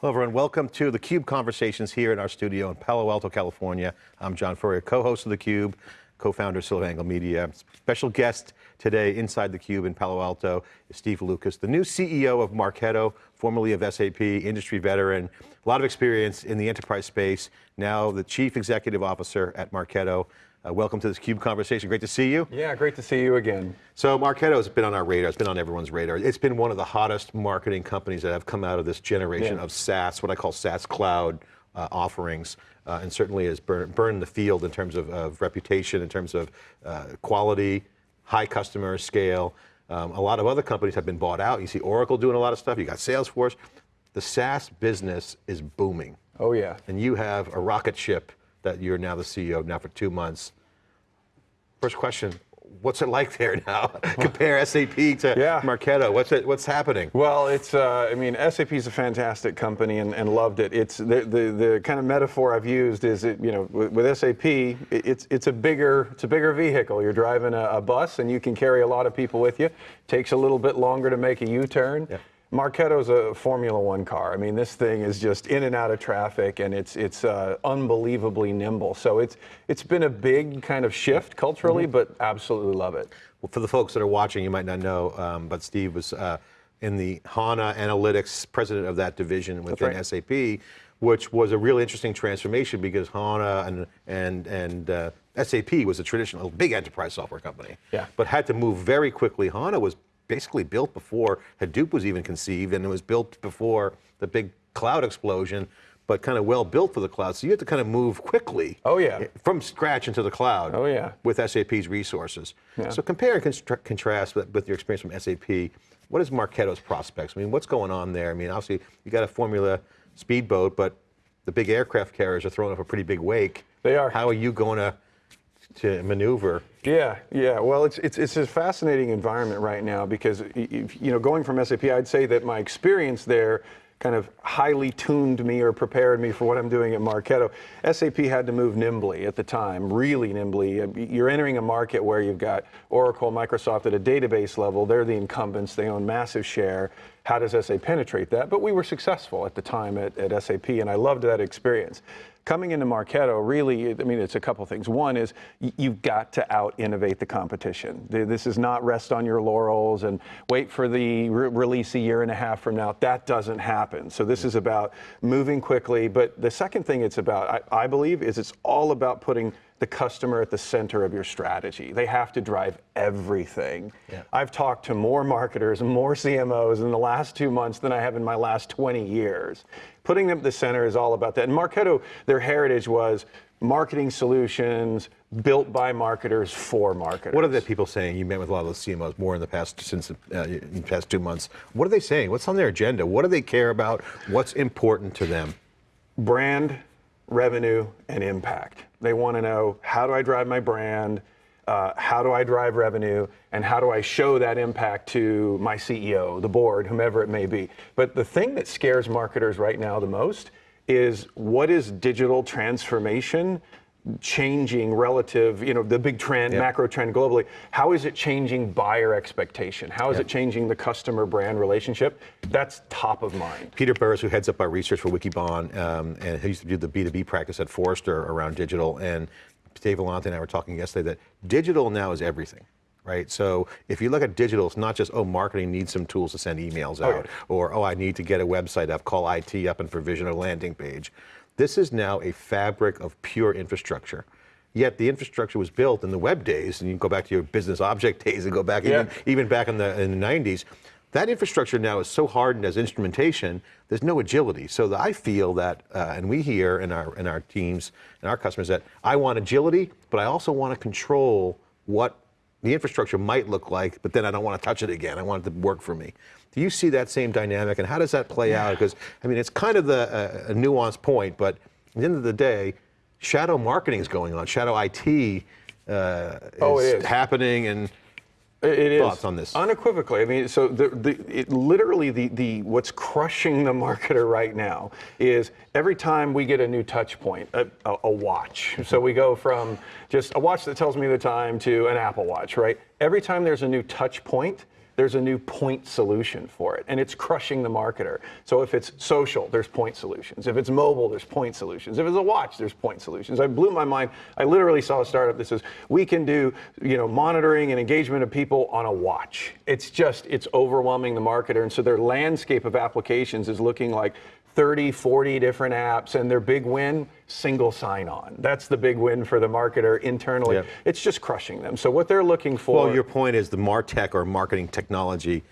Hello, everyone. Welcome to the Cube Conversations here in our studio in Palo Alto, California. I'm John Furrier, co-host of the Cube, co-founder of SiliconANGLE Media. Special guest today inside the Cube in Palo Alto is Steve Lucas, the new CEO of Marketo, formerly of SAP, industry veteran, a lot of experience in the enterprise space. Now the chief executive officer at Marketo. Uh, welcome to this CUBE conversation. Great to see you. Yeah, great to see you again. So Marketo has been on our radar. It's been on everyone's radar. It's been one of the hottest marketing companies that have come out of this generation yeah. of SaaS, what I call SaaS cloud uh, offerings, uh, and certainly has burned, burned the field in terms of, of reputation, in terms of uh, quality, high customer scale. Um, a lot of other companies have been bought out. You see Oracle doing a lot of stuff. You got Salesforce. The SaaS business is booming. Oh yeah. And you have a rocket ship that you're now the CEO of now for two months. First question, what's it like there now? Compare SAP to yeah. Marketo. What's it? What's happening? Well, it's. Uh, I mean, SAP is a fantastic company and, and loved it. It's the, the, the kind of metaphor I've used is it. You know, with, with SAP, it, it's it's a bigger it's a bigger vehicle. You're driving a, a, bus and you can carry a lot of people with you. Takes a little bit longer to make a U-turn. Yeah. Marketo's a Formula One car. I mean, this thing is just in and out of traffic, and it's it's uh, unbelievably nimble. So it's it's been a big kind of shift culturally, mm -hmm. but absolutely love it. Well, for the folks that are watching, you might not know, um, but Steve was uh, in the HANA Analytics, president of that division within right. SAP, which was a really interesting transformation because HANA and and and uh, SAP was a traditional big enterprise software company, yeah. but had to move very quickly. HANA was basically built before Hadoop was even conceived, and it was built before the big cloud explosion, but kind of well built for the cloud. So you have to kind of move quickly. Oh yeah. From scratch into the cloud. Oh yeah. With SAP's resources. Yeah. So compare and contrast with, with, your experience from SAP. What is Marketo's prospects? I mean, what's going on there? I mean, obviously you got a Formula speedboat, but the big aircraft carriers are throwing up a pretty big wake. They are. How are you going to to maneuver. Yeah, yeah. Well, it's it's it's a fascinating environment right now because you know going from SAP, I'd say that my experience there kind of highly tuned me or prepared me for what I'm doing at Marketo. SAP had to move nimbly at the time, really nimbly. Uh, you're entering a market where you've got Oracle, Microsoft at a database level. They're the incumbents. They own massive share. How does SAP penetrate that? But we were successful at the time at, at SAP, and I loved that experience. Coming into Marketo, really, I mean, it's a couple things. One is you've got to out-innovate the competition. This is not rest on your laurels and wait for the re release a year and a half from now. That doesn't happen. So this is about moving quickly. But the second thing it's about, I, I believe, is it's all about putting the customer at the center of your strategy. They have to drive everything. Yeah. I've talked to more marketers and more CMOs in the last two months than I have in my last 20 years. Putting them at the center is all about that. And Marketo, their heritage was marketing solutions built by marketers for marketers. What are the people saying? You met with a lot of those CMOs more in the past since uh, in the past two months. What are they saying? What's on their agenda? What do they care about? What's important to them? Brand, revenue, and impact. They want to know how do I drive my brand, uh, how do I drive revenue, and how do I show that impact to my CEO, the board, whomever it may be. But the thing that scares marketers right now the most is what is digital transformation changing relative, you know, the big trend, yep. macro trend globally, how is it changing buyer expectation? How is yep. it changing the customer brand relationship? That's top of mind. Peter Burris, who heads up our research for Wikibon, um, and he used to do the B2B practice at Forrester around digital, and Dave Vellante and I were talking yesterday that digital now is everything right? So if you look at digital, it's not just, oh, marketing needs some tools to send emails out, oh, yeah. or, oh, I need to get a website up, call IT up and provision a landing page. This is now a fabric of pure infrastructure. Yet the infrastructure was built in the web days, and you can go back to your business object days and go back yeah. even, even back in the, in the 90s. That infrastructure now is so hardened as instrumentation, there's no agility. So I feel that, uh, and we hear in our, in our teams and our customers that I want agility, but I also want to control what the infrastructure might look like, but then I don't want to touch it again. I want it to work for me. Do you see that same dynamic, and how does that play yeah. out? Because I mean, it's kind of the, uh, a nuanced point, but at the end of the day, shadow marketing is going on. Shadow IT uh, oh, is, happening, and it thoughts is. on this? Unequivocally. I mean, so the, the it, literally the, the what's crushing the marketer right now is every time we get a new touch point, a, a, a watch. So we go from just a watch that tells me the time to an Apple Watch, right? Every time there's a new touch point, there's a new point solution for it, and it's crushing the marketer. So if it's social, there's point solutions. If it's mobile, there's point solutions. If it's a watch, there's point solutions. I blew my mind. I literally saw a startup that says we can do, you know, monitoring and engagement of people on a watch. It's just it's overwhelming the marketer, and so their landscape of applications is looking like 30, 40 different apps, and their big win, single sign on. That's the big win for the marketer internally. Yeah. It's just crushing them. So what they're looking for. Well, your point is the MarTech or marketing technology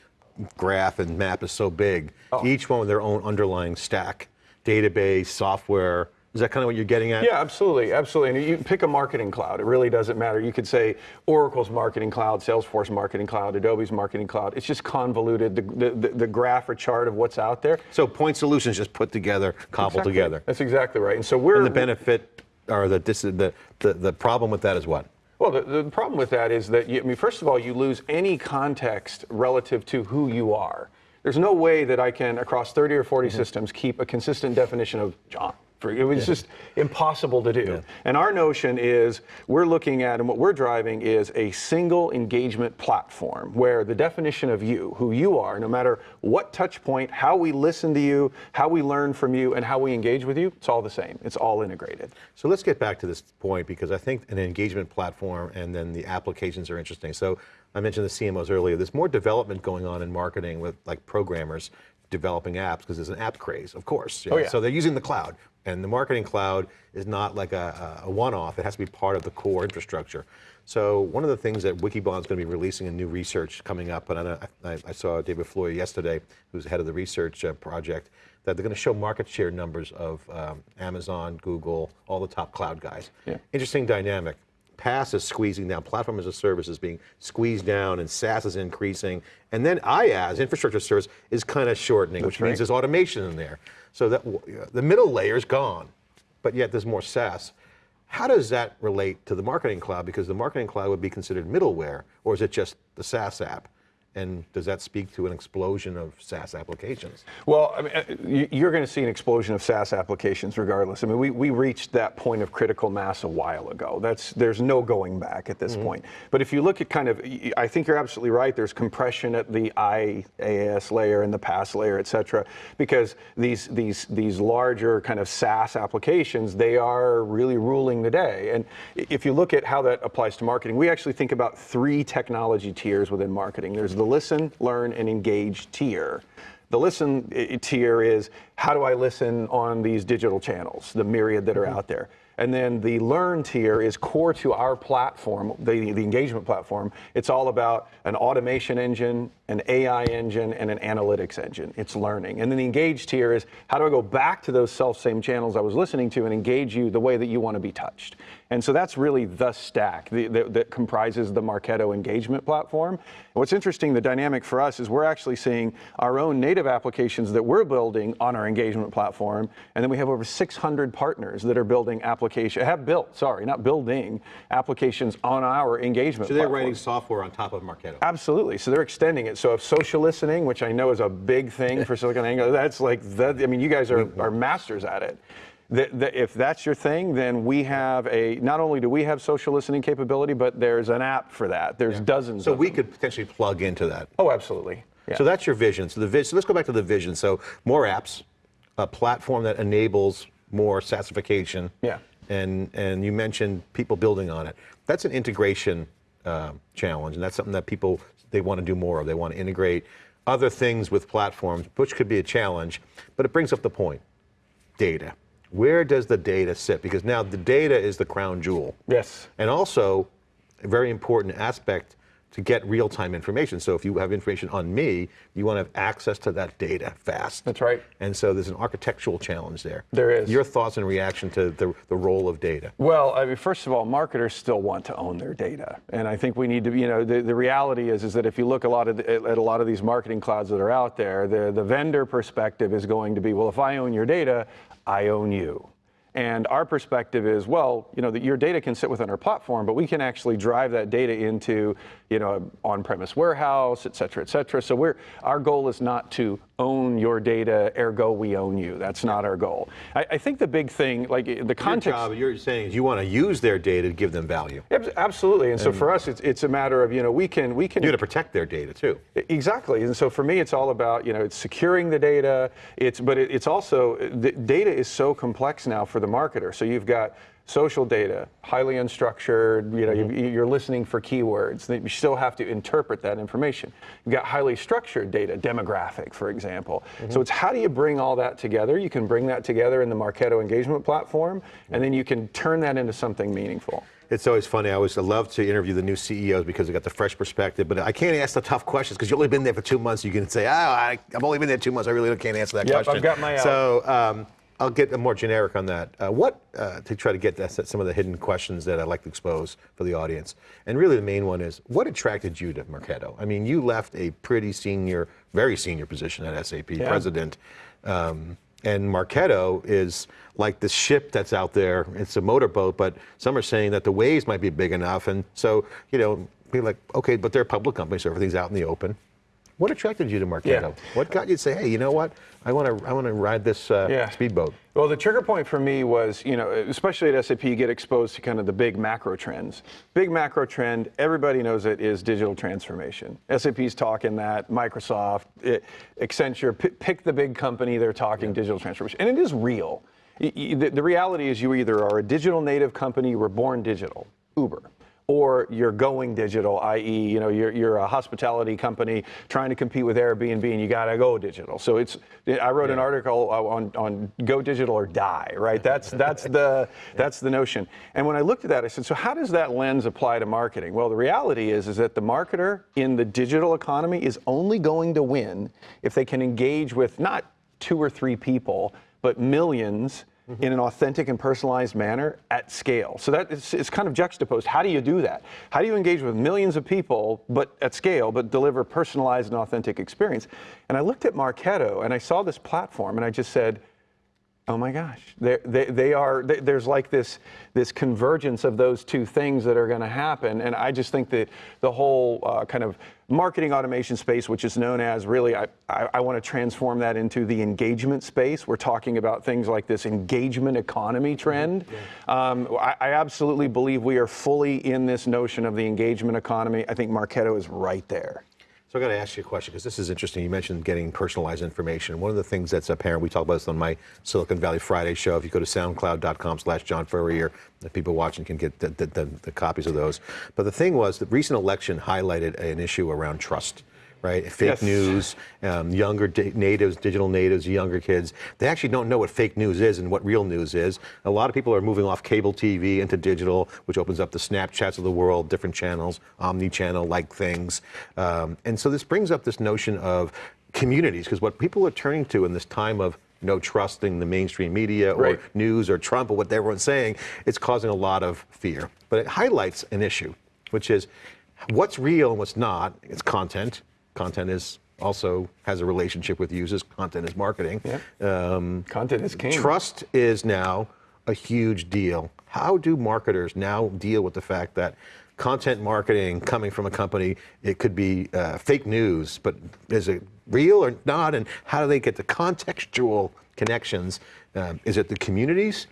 graph and map is so big. Oh. Each one with their own underlying stack, database, software. Is that kind of what you're getting at? Yeah, absolutely, absolutely. And you pick a marketing cloud. It really doesn't matter. You could say Oracle's marketing cloud, Salesforce marketing cloud, Adobe's marketing cloud. It's just convoluted. The, the, the graph or chart of what's out there. So point solutions just put together, cobbled Exactly. together. That's exactly right. And so we're And the benefit or the, the, the, the problem with that is what? Well, the, the problem with that is that, you, I mean, first of all, you lose any context relative to who you are. There's no way that I can, across 30 or 40 mm-hmm. systems, keep a consistent definition of John. For- It was just impossible to do. And our notion is we're looking at, and what we're driving is a single engagement platform where the definition of you, who you are, no matter what touch point, how we listen to you, how we learn from you, and how we engage with you, it's all the same. It's all integrated. So let's get back to this point because I think an engagement platform and then the applications are interesting. So I mentioned the CMOs earlier. There's more development going on in marketing with like programmers developing apps because there's an app craze, of course. Oh, know. yeah. So they're using the cloud, and the marketing cloud is not like a, a one-off. It has to be part of the core infrastructure. So one of the things that Wikibon's going to be releasing in new research coming up, and I, I, I saw David Floyer yesterday, who's head of the research uh, project, that they're going to show market share numbers of um, Amazon, Google, all the top cloud guys. Yeah. Interesting dynamic. PaaS is squeezing down, platform as a service is being squeezed down, and SaaS is increasing. And then IaaS, infrastructure as a service, is kind of shortening, which right. means there's automation in there. So that the middle layer is gone, but yet there's more SaaS. How does that relate to the marketing cloud? Because the marketing cloud would be considered middleware, or is it just the SaaS app? And does that speak to an explosion of SaaS applications? Well, I mean, uh, you- you're going to see an explosion of SaaS applications regardless. I mean, we, we reached that point of critical mass a while ago. That's there's no going back at this point. But if you look at kind of, I think you're absolutely right. There's compression at the IaaS layer and the PaaS layer, et cetera, because these these these larger kind of SaaS applications they are really ruling the day. And if you look at how that applies to marketing, we actually think about three technology tiers within marketing. There's the listen, learn, and engage tier. The listen eh, eh, tier is how do I listen on these digital channels, the myriad that are mm-hmm. out there. And then the learn tier is core to our platform, the, the engagement platform. It's all about an automation engine, an AI engine, and an analytics engine. It's learning. And then the engage tier is how do I go back to those self same channels I was listening to and engage you the way that you want to be touched. And so that's really the stack the, the, that comprises the Marketo engagement platform. What's interesting, the dynamic for us is we're actually seeing our own native applications that we're building on our engagement platform, and then we have over 600 partners that are building application have built, sorry, not building applications on our engagement. So they're platform. writing software on top of Marketo. Absolutely. So they're extending it. So if social listening, which I know is a big thing for Silicon Angle, that's like that. I mean, you guys are, mm-hmm. are masters at it. That, that if that's your thing, then we have a. Not only do we have social listening capability, but there's an app for that. There's dozens. So we them. could potentially plug into that. Oh, absolutely. Yeah. So that's your vision. So the vision. So let's go back to the vision. So more apps, a platform that enables more SaaSification. Yeah. And and you mentioned people building on it. That's an integration uh, challenge, and that's something that people they want to do more of. They want to integrate other things with platforms, which could be a challenge. But it brings up the point: data. Where does the data sit? Because now the data is the crown jewel. yes. And also, a very important aspect to get real-time information. So if you have information on me, you want to have access to that data fast. That's right. And so there's an architectural challenge there. There is. Your thoughts and reaction to the, the role of data. Well, I mean, first of all, marketers still want to own their data, and I think we need to. You know, the, the reality is is that if you look a lot of the, at a lot of these marketing clouds that are out there, the the vendor perspective is going to be, well, if I own your data, I own you. And our perspective is, well, you know, that your data can sit within our platform, but we can actually drive that data into, you know, an on-premise warehouse, et cetera, et cetera. So we're, our goal is not to own your data, ergo we own you. That's not our goal. I, I think the big thing, like the Your context. job, you're saying is you want to use their data to give them value. Abs- Absolutely, and so for us, it's, it's a matter of you know we can we can You got to protect their data too. Exactly, and so for me, it's all about you know it's securing the data. It's but it, it's also the data is so complex now for the marketer. So you've got social data, highly unstructured. You know you, you're listening for keywords. You still have to interpret that information. You've got highly structured data, demographic, for example. So it's how do you bring all that together? You can bring that together in the Marketo engagement platform, and then you can turn that into something meaningful. It's always funny. I always love to interview the new CEOs because they got the fresh perspective. But I can't ask the tough questions because you've only been there for two months. You can say, "Oh, I, I've only been there two months. I really can't answer that Yep, I've question." got my out. So um, I'll get more generic on that. Uh, what uh, to try to get that, some of the hidden questions that I'd like to expose for the audience. And really, the main one is, what attracted you to Marketo? I mean, you left a pretty senior, very senior position at SAP, president. Um, and Marketo is like the ship that's out there. It's a motorboat, but some are saying that the waves might be big enough. And so, you know, be like, okay, but they're a public company, so everything's out in the open. What attracted you to Marketo? Yeah. What got you to say, hey, you know what? I want to, I want to ride this uh, Yeah. speedboat. Well, the trigger point for me was, you know, especially at SAP, you get exposed to kind of the big macro trends. Big macro trend, everybody knows it, is digital transformation. SAP's talking that, Microsoft, it, Accenture, p- pick the big company, they're talking digital transformation. And it is real. The, the reality is you either are a digital native company, you were born digital, Uber or you're going digital, i.e., you know, you're, you're a hospitality company trying to compete with Airbnb, and you got to go digital. So it's. I wrote an article on, on go digital or die, right? That's that's the that's the notion. And when I looked at that, I said, so how does that lens apply to marketing? Well, the reality is is that the marketer in the digital economy is only going to win if they can engage with not two or three people, but millions Mm-hmm. in an authentic and personalized manner at scale. So that is it's kind of juxtaposed. How do you do that? How do you engage with millions of people, but at scale, but deliver personalized and authentic experience? And I looked at Marketo and I saw this platform and I just said, Oh my gosh, They're, they they are. they- There's like this this convergence of those two things that are going to happen, and I just think that the whole uh, kind of marketing automation space, which is known as really, I, I, I want to transform that into the engagement space. We're talking about things like this engagement economy trend. Um, I, I absolutely believe we are fully in this notion of the engagement economy. I think Marketo is right there. So I got to ask you a question because this is interesting. You mentioned getting personalized information. One of the things that's apparent, we talk about this on my Silicon Valley Friday show. If you go to soundcloud.com slash John Furrier, the people watching can get the, the, the, the copies of those. But the thing was, the recent election highlighted an issue around trust. Right, fake Yes. news, um, younger di- natives, digital natives, younger kids. They actually don't know what fake news is and what real news is. A lot of people are moving off cable TV into digital, which opens up the Snapchats of the world, different channels, omni-channel like things. Um, and so this brings up this notion of communities, because what people are turning to in this time of no trusting the mainstream media or Right. news or Trump or what everyone's saying, it's causing a lot of fear. But it highlights an issue, which is what's real and what's not. It's content. Content is also has a relationship with users. Content is marketing. Um, Content is king. Trust is now a huge deal. How do marketers now deal with the fact that content marketing coming from a company, it could be uh, fake news, but is it real or not? And how do they get the contextual connections? Um, is it the communities?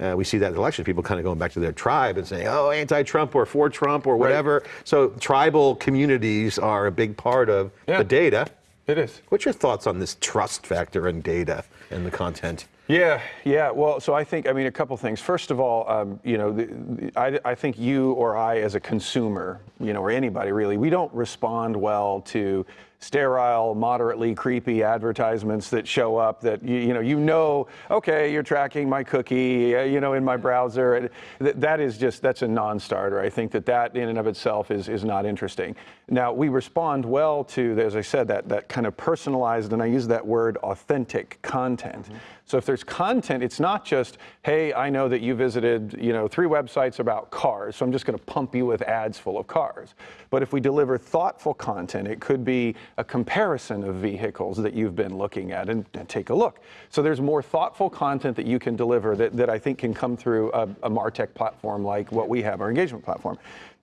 Uh, we see that in elections, people kind of going back to their tribe and saying, oh, anti Trump or for Trump or whatever. So tribal communities are a big part of Yeah. the data. It is. What's your thoughts on this trust factor in data and the content? Yeah, yeah. Well, so I think, I mean, a couple things. First of all, um, you know, the, the, I, I think you or I, as a consumer, you know, or anybody really, we don't respond well to sterile, moderately creepy advertisements that show up that you, you know, you know, okay, you're tracking my cookie, uh, you know, in my browser. Th- that is just that's a non-starter. I think that that in and of itself is is not interesting. Now we respond well to, as I said, that that kind of personalized, and I use that word, authentic content. Mm-hmm. So if there's content, it's not just, hey, I know that you visited, you know, three websites about cars, so I'm just going to pump you with ads full of cars. But if we deliver thoughtful content, it could be a comparison of vehicles that you've been looking at and, and take a look. So there's more thoughtful content that you can deliver that, that I think can come through a, a MarTech platform like what we have, our engagement platform.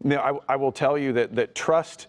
Now, I, I will tell you that, that trust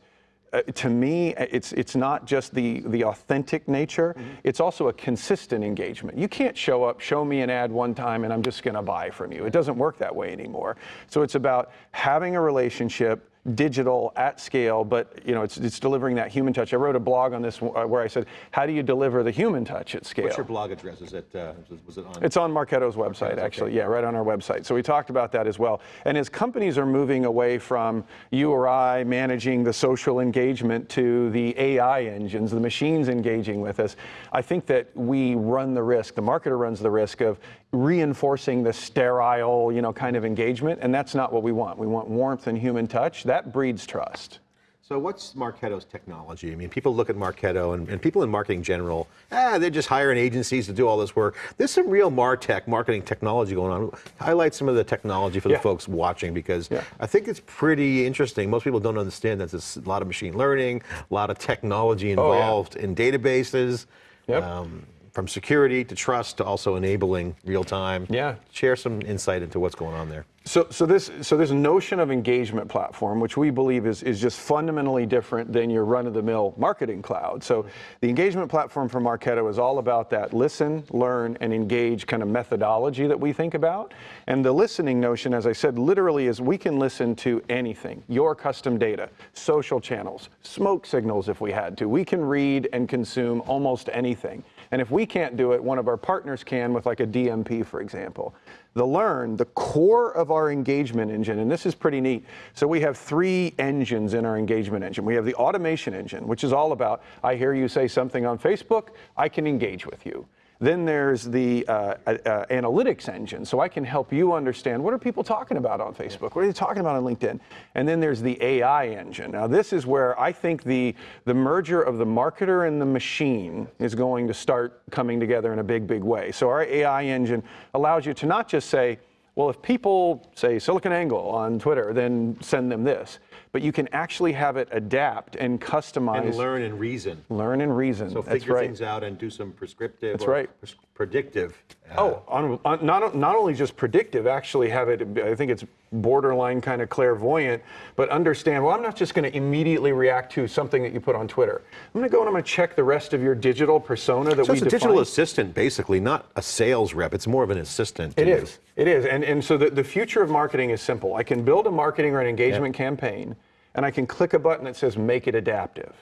uh, to me, it's it's not just the the authentic nature. It's also a consistent engagement. You can't show up, show me an ad one time, and I'm just going to buy from you. It doesn't work that way anymore. So it's about having a relationship digital at scale, but you know it's, it's delivering that human touch. I wrote a blog on this uh, where I said, how do you deliver the human touch at scale? What's your blog address? Is it, uh, was it on? It's on Marketo's website, actually. Yeah, right on our website. So we talked about that as well. And as companies are moving away from you or I managing the social engagement to the AI engines, the machines engaging with us, I think that we run the risk, the marketer runs the risk of reinforcing the sterile, you know, kind of engagement. And that's not what we want. We want warmth and human touch. That breeds trust. So what's Marketo's technology? I mean, people look at Marketo and, and, people in marketing general, ah, they're just hiring agencies to do all this work. There's some real MarTech, marketing technology going on. Highlight some of the technology for Yeah. the folks watching because Yeah. I think it's pretty interesting. Most people don't understand that there's a lot of machine learning, a lot of technology Oh, yeah. involved in databases. Yep. um, from security to trust to also enabling real time. Yeah. Share some insight into what's going on there. So, so this, so this notion of engagement platform, which we believe is, is just fundamentally different than your run-of-the-mill marketing cloud. So, the engagement platform for Marketo is all about that listen, learn, and engage kind of methodology that we think about. And the listening notion, as I said, literally is we can listen to anything, your custom data, social channels, smoke signals if we had to. We can read and consume almost anything. And if we can't do it, one of our partners can with like a DMP, for example. The learn, the core of our engagement engine, and this is pretty neat. So we have three engines in our engagement engine. We have the automation engine, which is all about I hear you say something on Facebook, I can engage with you. Then there's the uh, uh, uh, analytics engine, so I can help you understand what are people talking about on Facebook, what are they talking about on LinkedIn, and then there's the AI engine. Now this is where I think the the merger of the marketer and the machine is going to start coming together in a big, big way. So our AI engine allows you to not just say, well, if people say SiliconANGLE on Twitter, then send them this, but you can actually have it adapt and customize, And learn and reason. learn and reason. So figure right. things out and do some prescriptive That's or right. pres- predictive. uh, Oh, on, on, not, not only just predictive, actually have it, I think it's borderline kind of clairvoyant, but understand, well, I'm not just going to immediately react to something that you put on Twitter. I'm going to go and I'm going to check the rest of your digital persona that So we it's a digital assistant, basically, not a sales rep. It's more of an assistant. It you. is. It is. And, and so the, the future of marketing is simple. I can build a marketing or an engagement campaign, and I can click a button that says make it adaptive.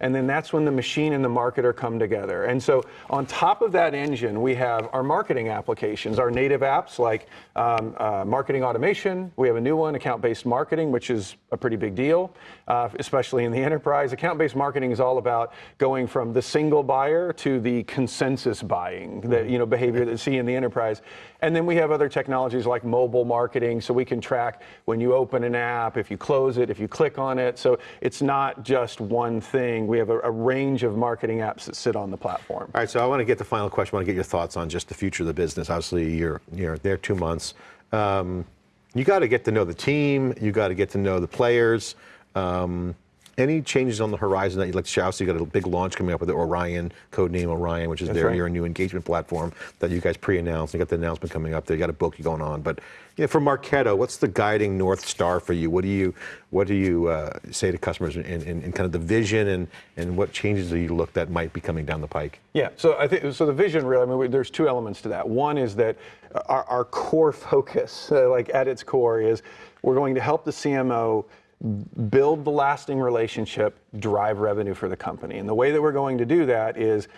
And then that's when the machine and the marketer come together. And so on top of that engine, we have our marketing applications, our native apps like um, uh, marketing automation. We have a new one, account based marketing, which is a pretty big deal, uh, especially in the enterprise. Account based marketing is all about going from the single buyer to the consensus buying, the you know, behavior that you see in the enterprise. And then we have other technologies like mobile marketing, so we can track when you open an app, if you close it, if you click on it. So it's not just one thing. We have a, a range of marketing apps that sit on the platform. All right, so I want to get the final question. I want to get your thoughts on just the future of the business. Obviously, you're you're there two months. Um, you got to get to know the team. You got to get to know the players. Um, any changes on the horizon that you'd like to share? So you got a big launch coming up with the Orion, codename Orion, which is their right. your new engagement platform that you guys pre-announced. You got the announcement coming up. There, you got a book going on. But you know, for Marketo, what's the guiding north star for you? What do you what do you uh, say to customers in, in, in kind of the vision and and what changes do you look that might be coming down the pike? Yeah, so I think so. The vision, really, I mean, we- there's two elements to that. One is that our, our core focus, uh, like at its core, is we're going to help the CMO build the lasting relationship, drive revenue for the company. And the way that we're going to do that is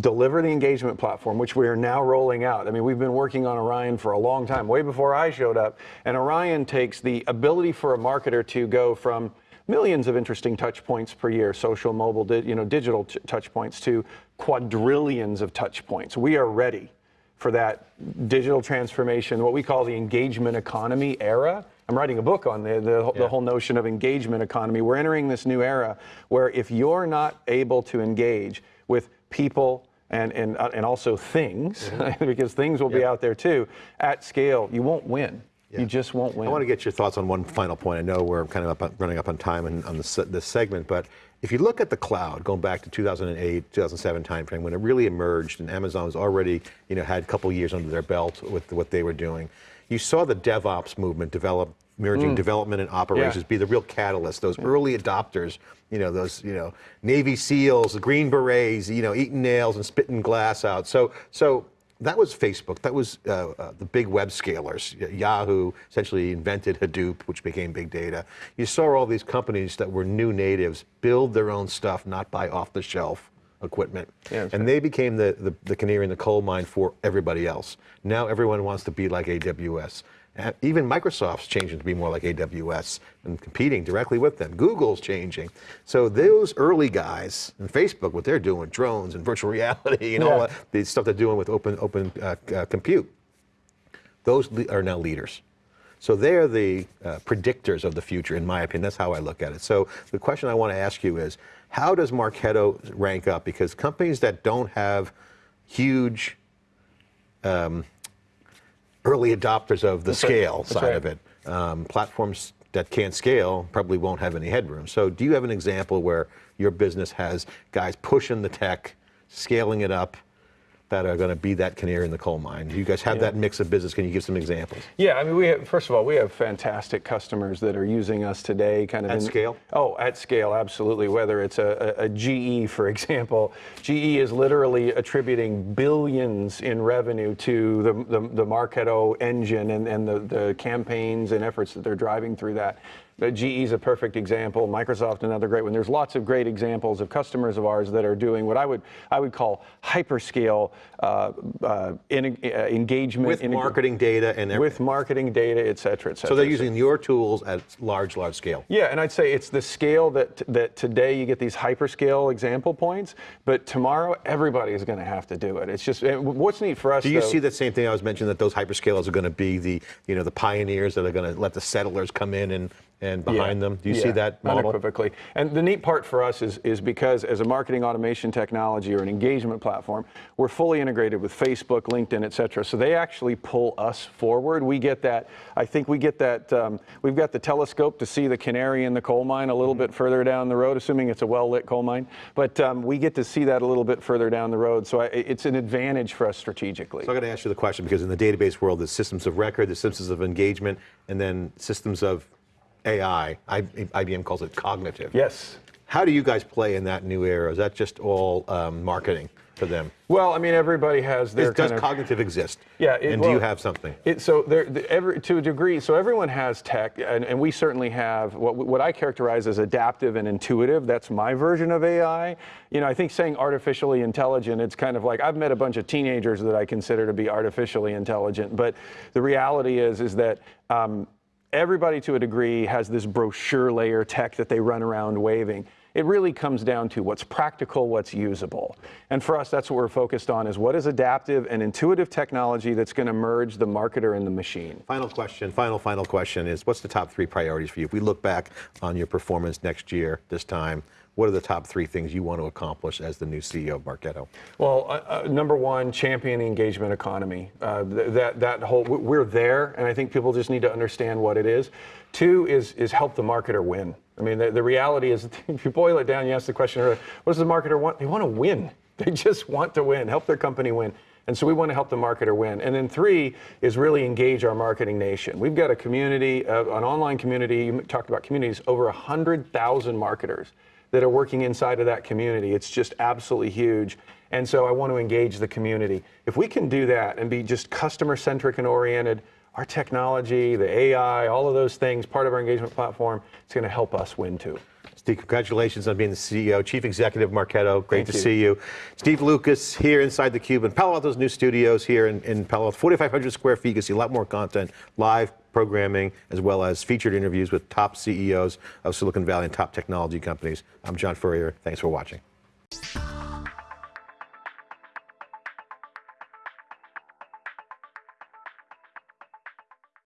deliver the engagement platform, which we are now rolling out. I mean, we've been working on Orion for a long time, way before I showed up. And Orion takes the ability for a marketer to go from millions of interesting touch points per year, social, mobile, you know, digital touch points, to quadrillions of touch points. We are ready for that digital transformation, what we call the engagement economy era. I'm writing a book on the, the, Yeah. the whole notion of engagement economy. We're entering this new era where if you're not able to engage with people and, and, uh, and also things, because things will be out there too, at scale, you won't win. You just won't win. I want to get your thoughts on one final point. I know we're kind of up running up on time and on this, this segment, but if you look at the cloud, going back to 2008, 2007 timeframe, when it really emerged and Amazon was already, you know, had a couple years under their belt with what they were doing, you saw the DevOps movement develop, merging mm. development and operations be the real catalyst. Those early adopters, you know, those, you know, Navy SEALs, the Green Berets, you know, eating nails and spitting glass out. So, so that was Facebook. That was uh, uh, the big web scalers. Yahoo essentially invented Hadoop, which became big data. You saw all these companies that were new natives build their own stuff, not buy off the shelf equipment. Yeah, and they became the, the, the canary in the coal mine for everybody else. Now everyone wants to be like AWS. Even Microsoft's changing to be more like AWS and competing directly with them. Google's changing. So those early guys, and Facebook, what they're doing, drones and virtual reality and all that, the stuff they're doing with open open uh, uh, compute, those are now leaders. So they're the uh, predictors of the future, in my opinion. That's how I look at it. So the question I want to ask you is, how does Marketo rank up? Because companies that don't have huge um, early adopters of the right. scale That's side right. of it, um, platforms that can't scale probably won't have any headroom. So do you have an example where your business has guys pushing the tech, scaling it up, that are going to be that canary in the coal mine? You guys have that mix of business? Can you give some examples? Yeah, I mean, we have, first of all, we have fantastic customers that are using us today, kind of At in- scale? Oh, at scale, absolutely. Whether it's a, a, a GE, for example, GE is literally attributing billions in revenue to the the, the Marketo engine and, and the, the campaigns and efforts that they're driving through that. GE is a perfect example. Microsoft, another great one. There's lots of great examples of customers of ours that are doing what I would I would call hyperscale uh, uh, in, uh, engagement With marketing data and everything. with marketing data, et cetera, et cetera. So they're using your tools at large, large scale. Yeah, and I'd say it's the scale that that today you get these hyperscale example points, but tomorrow everybody is going to have to do it. It's just what's neat for us. Do you though- see the same thing I was mentioning that those hyperscalers are going to be the, you know, the pioneers that are going to let the settlers come in and, and behind them? Do you see that model? Unequivocally. And the neat part for us is, is because as a marketing automation technology or an engagement platform, we're fully integrated with Facebook, LinkedIn, et cetera. So they actually pull us forward. We get that, I think we get that, um, we've got the telescope to see the canary in the coal mine a little Mm-hmm. bit further down the road, assuming it's a well-lit coal mine. But um, we get to see that a little bit further down the road. So I, it's an advantage for us strategically. So I got to ask you the question because in the database world, there's systems of record, there's systems of engagement, and then systems of AI. I, IBM calls it cognitive. yes. How do you guys play in that new era? Is that just all um, marketing for them? Well, I mean, everybody has their does of, cognitive exist? Yeah, it- and do you have something? It, so there, the, every, to a degree, so everyone has tech, and, and we certainly have what, what I characterize as adaptive and intuitive. That's my version of AI. You know, I think saying artificially intelligent, it's kind of like I've met a bunch of teenagers that I consider to be artificially intelligent, but the reality is, is that. Um, everybody to a degree has this brochure layer tech that they run around waving. It really comes down to what's practical, what's usable. And for us, that's what we're focused on is what is adaptive and intuitive technology that's going to merge the marketer and the machine. Final question, final, final question is what's the top three priorities for you? If we look back on your performance next year, this time, what are the top three things you want to accomplish as the new CEO of Marketo? Well, uh, uh, number one, champion the engagement economy. Uh, th- that that whole we're there, and I think people just need to understand what it is. Two is is help the marketer win. I mean, the, the reality is, if you boil it down, you ask the question What does the marketer want? They want to win. They just want to win. Help their company win. And so we want to help the marketer win. And then three is really engage our marketing nation. We've got a community, uh, an online community. You talked about communities, over 100,000 marketers that are working inside of that community. It's just absolutely huge. And so I want to engage the community. If we can do that and be just customer centric and oriented, our technology, the AI, all of those things, part of our engagement platform, it's going to help us win too. Steve, congratulations on being the CEO, Chief Executive Marketo. Great Thank to you. see you. Steve Lucas here inside the Cube in Palo Alto's new studios here in, in Palo Alto. 4,500 square feet. You can see a lot more content, live programming, as well as featured interviews with top CEOs of Silicon Valley and top technology companies. I'm John Furrier. Thanks for watching.